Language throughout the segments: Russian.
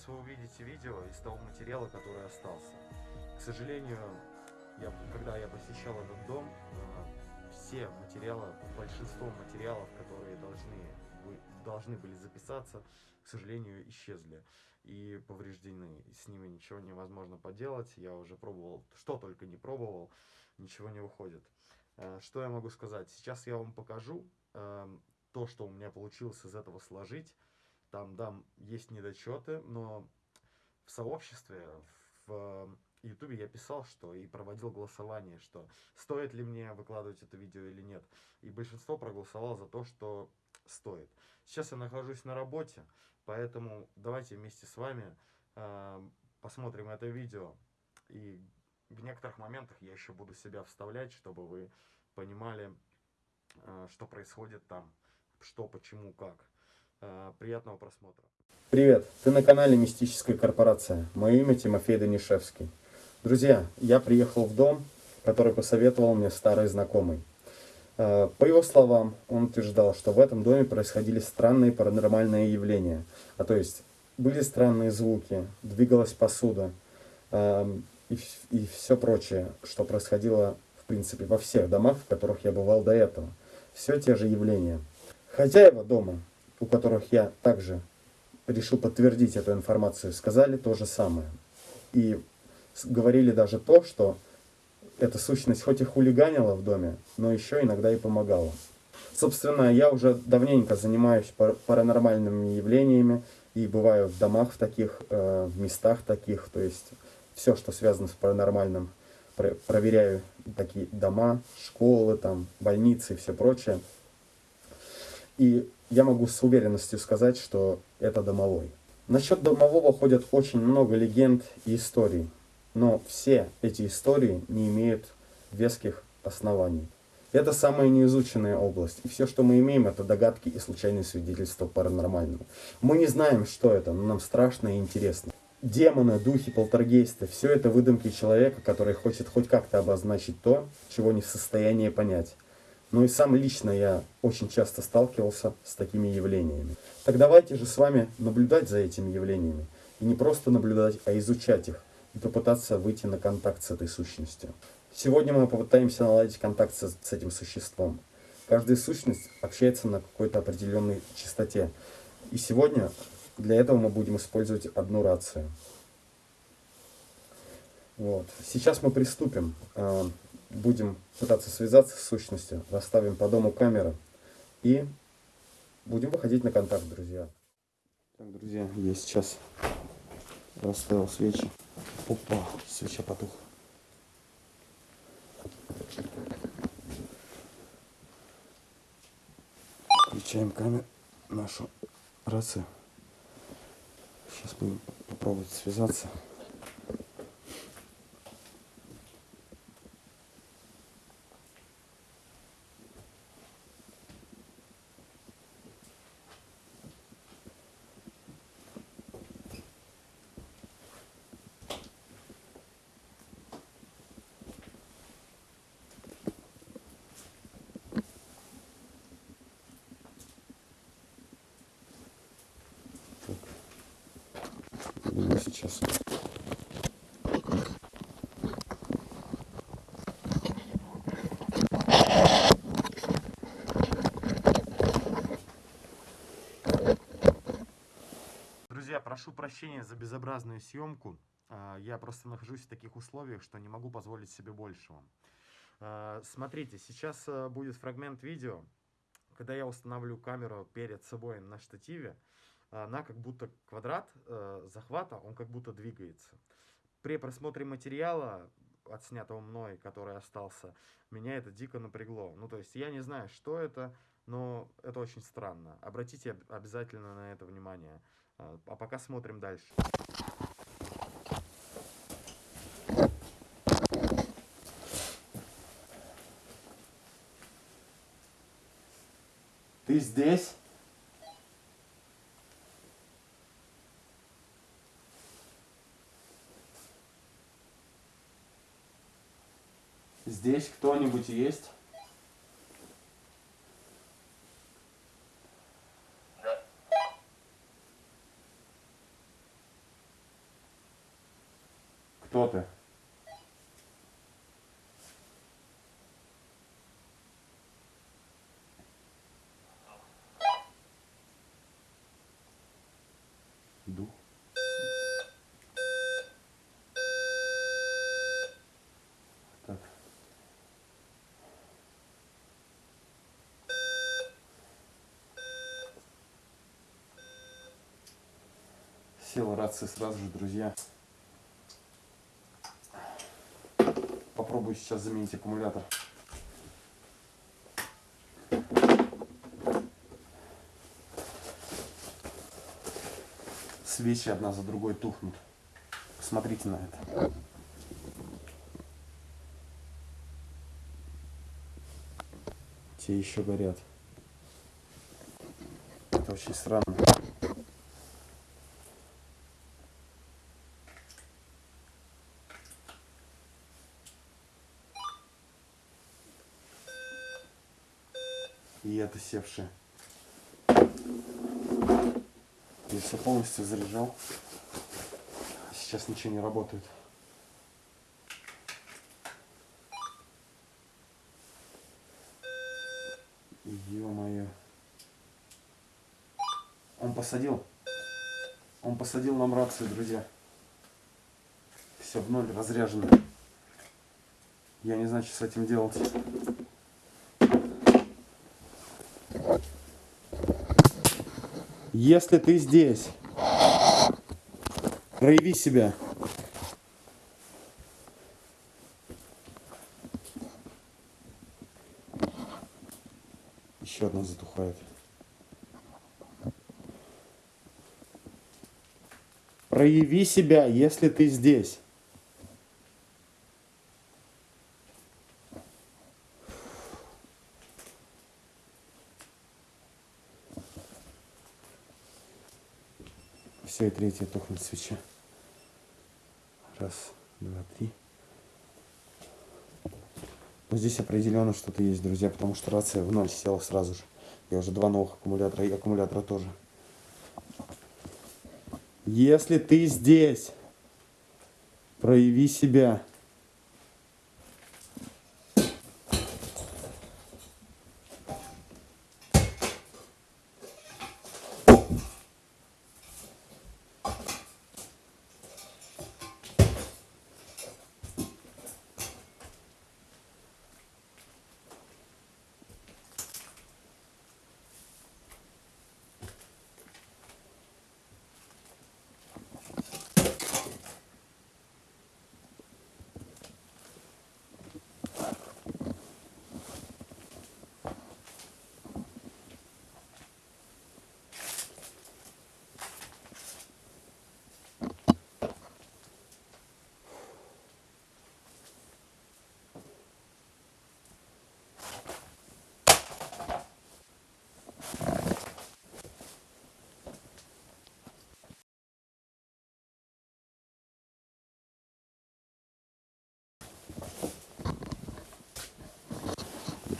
Сейчас вы увидите видео из того материала, который остался. К сожалению, я, когда я посещал этот дом, э, все материалы, большинство материалов, которые должны, должны были записаться, к сожалению, исчезли и повреждены. С ними ничего невозможно поделать. Я уже пробовал, что только не пробовал, ничего не выходит. Э, что я могу сказать? Сейчас я вам покажу эм, то, что у меня получилось из этого сложить. Там, да, есть недочеты, но в сообществе, в Ютубе я писал, что и проводил голосование, что стоит ли мне выкладывать это видео или нет. И большинство проголосовало за то, что стоит. Сейчас я нахожусь на работе, поэтому давайте вместе с вами э, посмотрим это видео. И в некоторых моментах я еще буду себя вставлять, чтобы вы понимали, э, что происходит там, что, почему, как. Э, приятного просмотра. Привет, ты на канале Мистическая корпорация. Мое имя Тимофей Данишевский. Друзья, я приехал в дом, который посоветовал мне старый знакомый. Э, по его словам, он утверждал, что в этом доме происходили странные паранормальные явления. А то есть, были странные звуки, двигалась посуда эм, и, и все прочее, что происходило, в принципе, во всех домах, в которых я бывал до этого. Все те же явления. Хозяева дома у которых я также решил подтвердить эту информацию, сказали то же самое. И говорили даже то, что эта сущность хоть и хулиганила в доме, но еще иногда и помогала. Собственно, я уже давненько занимаюсь паранормальными явлениями и бываю в домах в таких, э, в местах таких, то есть все, что связано с паранормальным, проверяю такие дома, школы, там, больницы и все прочее. И я могу с уверенностью сказать, что это домовой. Насчет домового ходят очень много легенд и историй, но все эти истории не имеют веских оснований. Это самая неизученная область, и все, что мы имеем, это догадки и случайные свидетельства паранормального. Мы не знаем, что это, но нам страшно и интересно. Демоны, духи, полтергейсты – все это выдумки человека, который хочет хоть как-то обозначить то, чего не в состоянии понять. Ну и сам лично я очень часто сталкивался с такими явлениями. Так давайте же с вами наблюдать за этими явлениями. И не просто наблюдать, а изучать их. И попытаться выйти на контакт с этой сущностью. Сегодня мы попытаемся наладить контакт с, с этим существом. Каждая сущность общается на какой-то определенной частоте. И сегодня для этого мы будем использовать одну рацию. Вот. Сейчас мы приступим. Будем пытаться связаться с сущностью, расставим по дому камеры и будем выходить на контакт, друзья. Так, друзья, я сейчас расставил свечи. Опа, свеча потухла. Включаем камеру, нашу рацию. Сейчас будем попробовать связаться. сейчас. Друзья, прошу прощения за безобразную съемку. А, я просто нахожусь в таких условиях, что не могу позволить себе большего. А, смотрите, сейчас а, будет фрагмент видео, когда я установлю камеру перед собой на штативе она как будто квадрат захвата, он как будто двигается. При просмотре материала, отснятого мной, который остался, меня это дико напрягло. Ну, то есть я не знаю, что это, но это очень странно. Обратите обязательно на это внимание. А, а пока смотрим дальше. Ты здесь? Здесь кто-нибудь есть? Кто ты? Дух. Так. Села рация сразу же, друзья. Попробую сейчас заменить аккумулятор. Свечи одна за другой тухнут. Посмотрите на это. Те еще горят. Это очень странно. И это севшее. Я все полностью заряжал. Сейчас ничего не работает. Ё-моё. Он посадил. Он посадил нам рацию, друзья. Все в ноль разряжено. Я не знаю, что с этим делать. Если ты здесь, прояви себя. Еще одна затухает. Прояви себя, если ты здесь. Все, и третья тухнет свеча. Раз, два, три. Но здесь определенно что-то есть, друзья, потому что рация в ноль села сразу же. Я уже два новых аккумулятора и аккумулятора тоже. Если ты здесь, прояви себя.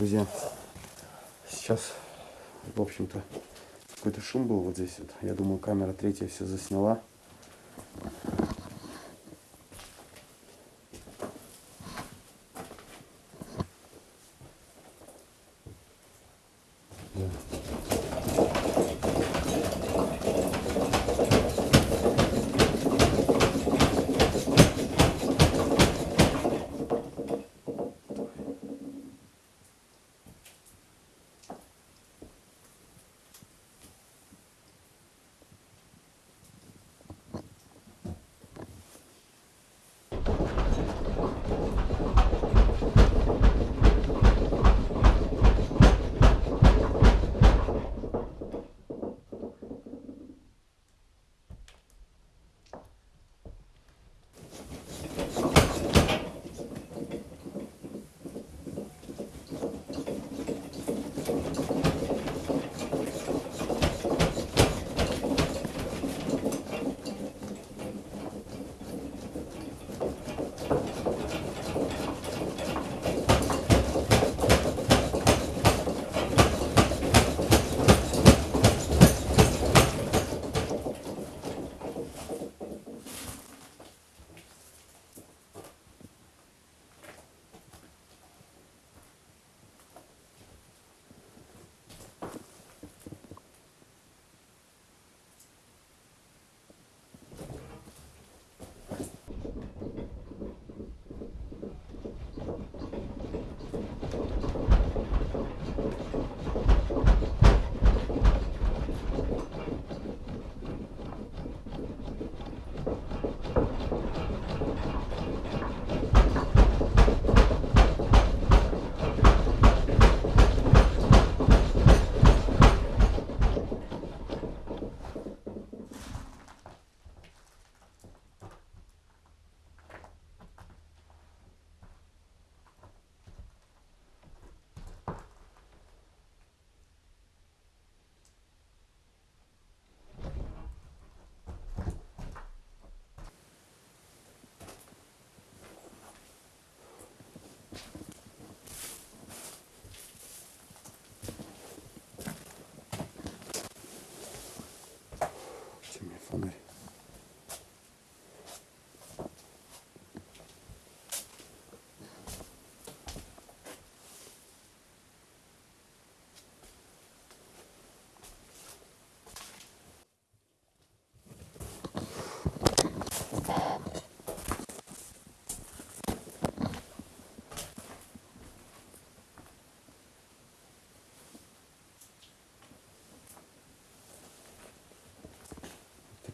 Друзья. Сейчас, в общем-то, какой-то шум был вот здесь. Вот. Я думаю, камера третья все засняла.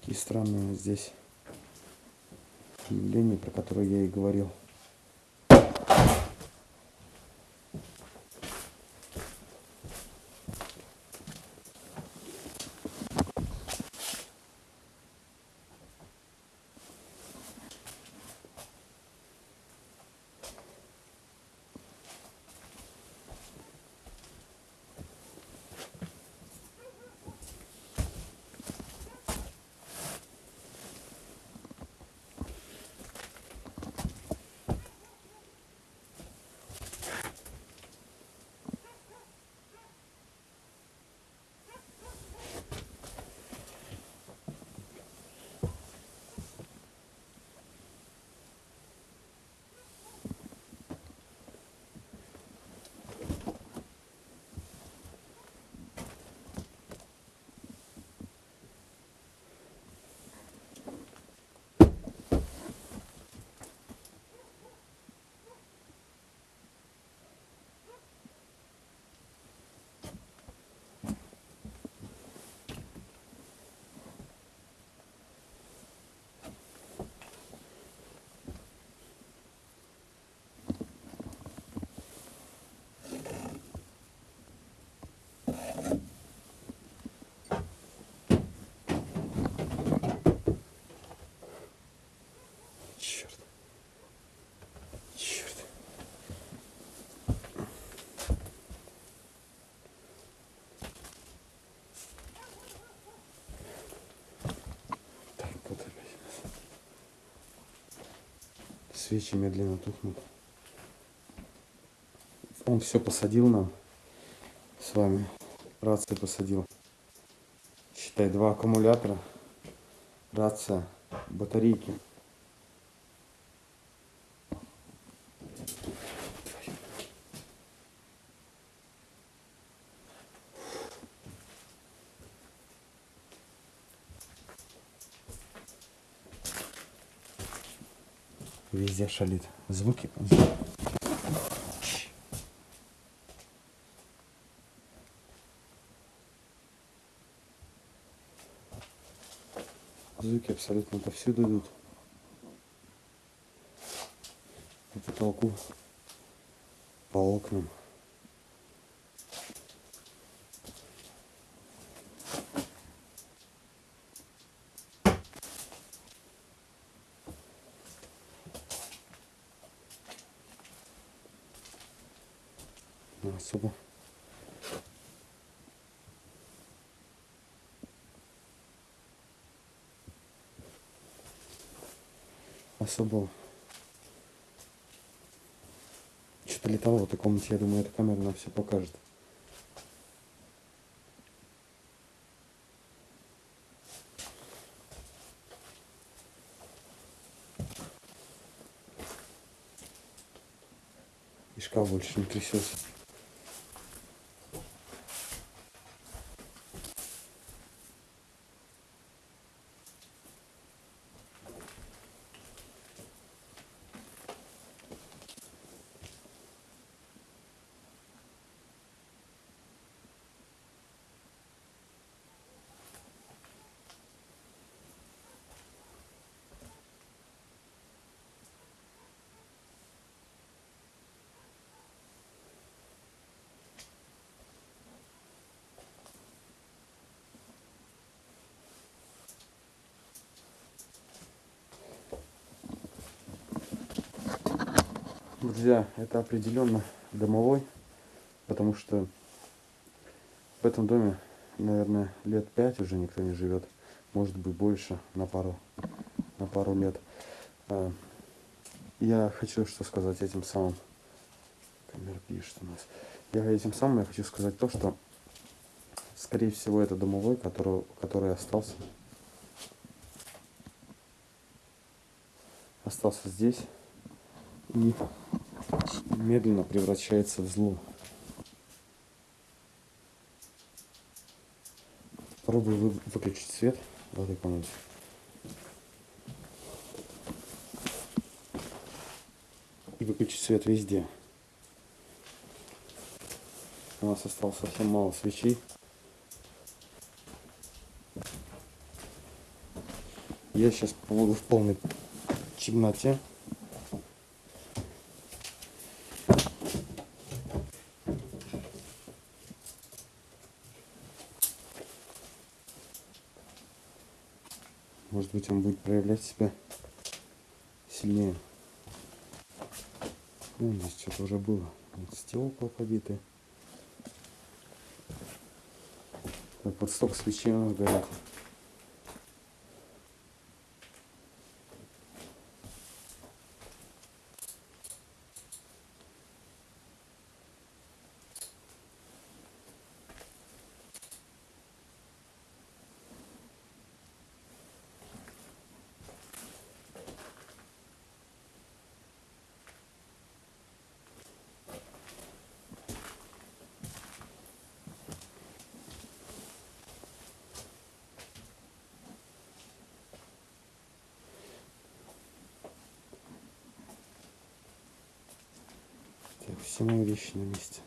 Такие странные здесь явления, про которые я и говорил. Свечи медленно тухнут. Он все посадил нам с вами. Рации посадил. Считай, два аккумулятора. Рация, батарейки. Везде шалит. Звуки. Звуки абсолютно повсюду идут. По потолку, по окнам. Ну, особо. Особо. Что-то летало в этой комнате, я думаю, эта камера нам все покажет. И шкаф больше не трясется. Друзья, это определенно домовой, потому что в этом доме, наверное, лет пять уже никто не живет, может быть больше, на пару, на пару лет. А, Я хочу что сказать этим самым. Камера пишет у нас. Я этим самым я хочу сказать то, что, скорее всего, это домовой, который, который остался, остался здесь и медленно превращается в зло. Попробую вы- выключить свет в этой комнате. И выключить свет везде. У нас осталось совсем мало свечей. Я сейчас побуду в полной темноте. Может быть он будет проявлять себя сильнее. Ну, здесь что-то уже было. Вот стекла побиты. Так, вот столько свечей у нас горят. Так, все мои вещи на месте.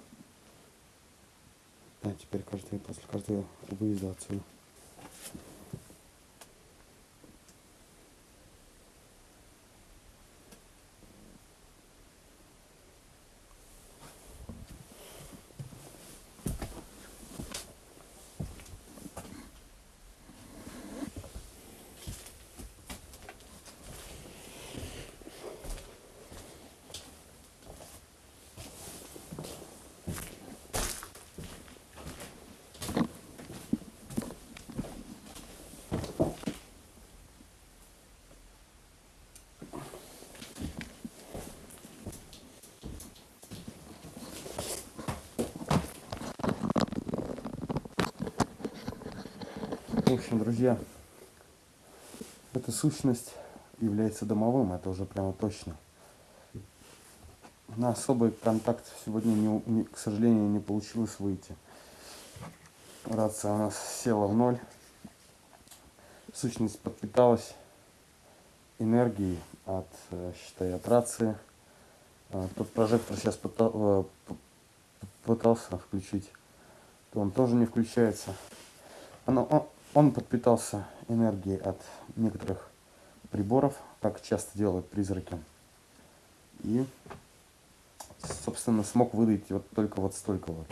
Да, теперь каждый, после каждого выезда отсюда. Общем, друзья, эта сущность является домовым, это уже прямо точно. На особый контакт сегодня, не, не, к сожалению, не получилось выйти. Рация у нас села в ноль. Сущность подпиталась энергией от, э, считай, от рации. А, Тот прожектор сейчас пытался включить, то он тоже не включается. Оно, он подпитался энергией от некоторых приборов, как часто делают призраки. И, собственно, смог выдать вот только вот столько вот.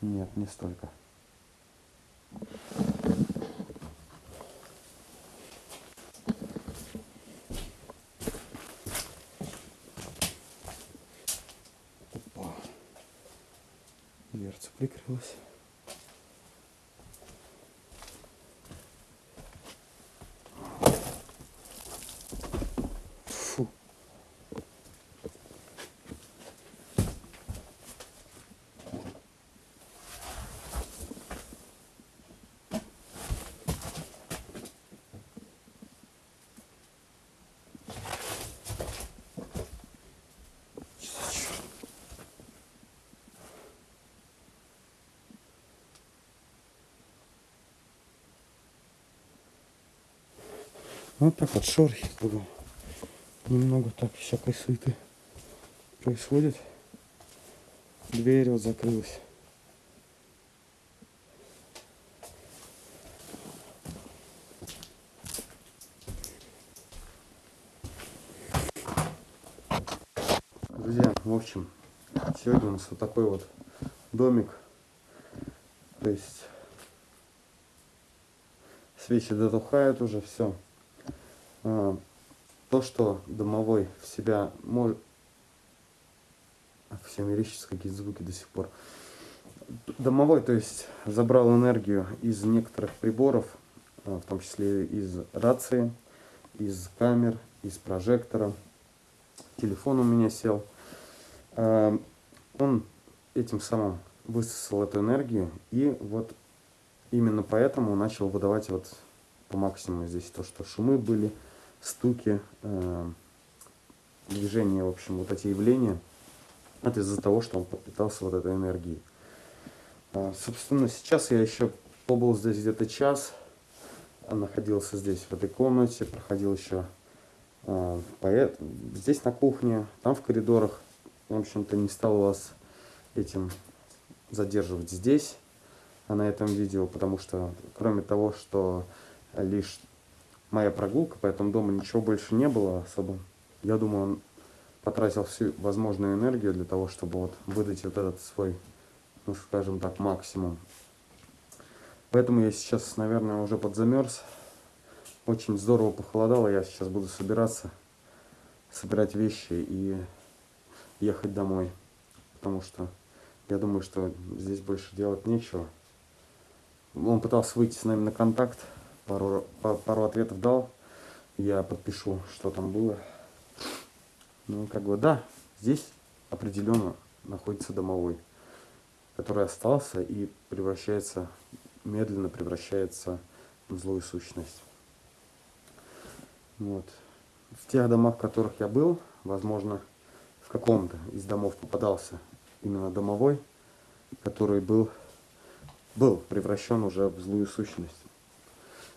Нет, не столько. força. Вот так вот шорохи кругом. Немного так всякой суеты происходит. Дверь вот закрылась. Друзья, в общем, сегодня у нас вот такой вот домик. То есть свечи дотухают уже, все. А, то, что домовой в себя может... Все мерещатся какие-то звуки до сих пор. Домовой, то есть, забрал энергию из некоторых приборов, а, в том числе из рации, из камер, из прожектора. Телефон у меня сел. А, он этим самым высосал эту энергию и вот именно поэтому начал выдавать вот по максимуму здесь то, что шумы были, стуки, э, движения, в общем, вот эти явления, это из-за того, что он подпитался вот этой энергией. А, собственно, сейчас я еще побыл здесь где-то час, находился здесь, в этой комнате, проходил еще э, поэт, здесь на кухне, там в коридорах. В общем-то, не стал вас этим задерживать здесь. на этом видео, потому что кроме того, что лишь моя прогулка по этому дому, ничего больше не было особо. Я думаю, он потратил всю возможную энергию для того, чтобы вот выдать вот этот свой, ну скажем так, максимум. Поэтому я сейчас, наверное, уже подзамерз. Очень здорово похолодало, я сейчас буду собираться, собирать вещи и ехать домой. Потому что я думаю, что здесь больше делать нечего. Он пытался выйти с нами на контакт, пару, пару ответов дал. Я подпишу, что там было. Ну, как бы, да, здесь определенно находится домовой, который остался и превращается, медленно превращается в злую сущность. Вот. В тех домах, в которых я был, возможно, в каком-то из домов попадался именно домовой, который был, был превращен уже в злую сущность.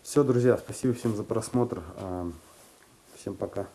Все, друзья, спасибо всем за просмотр. А, всем пока.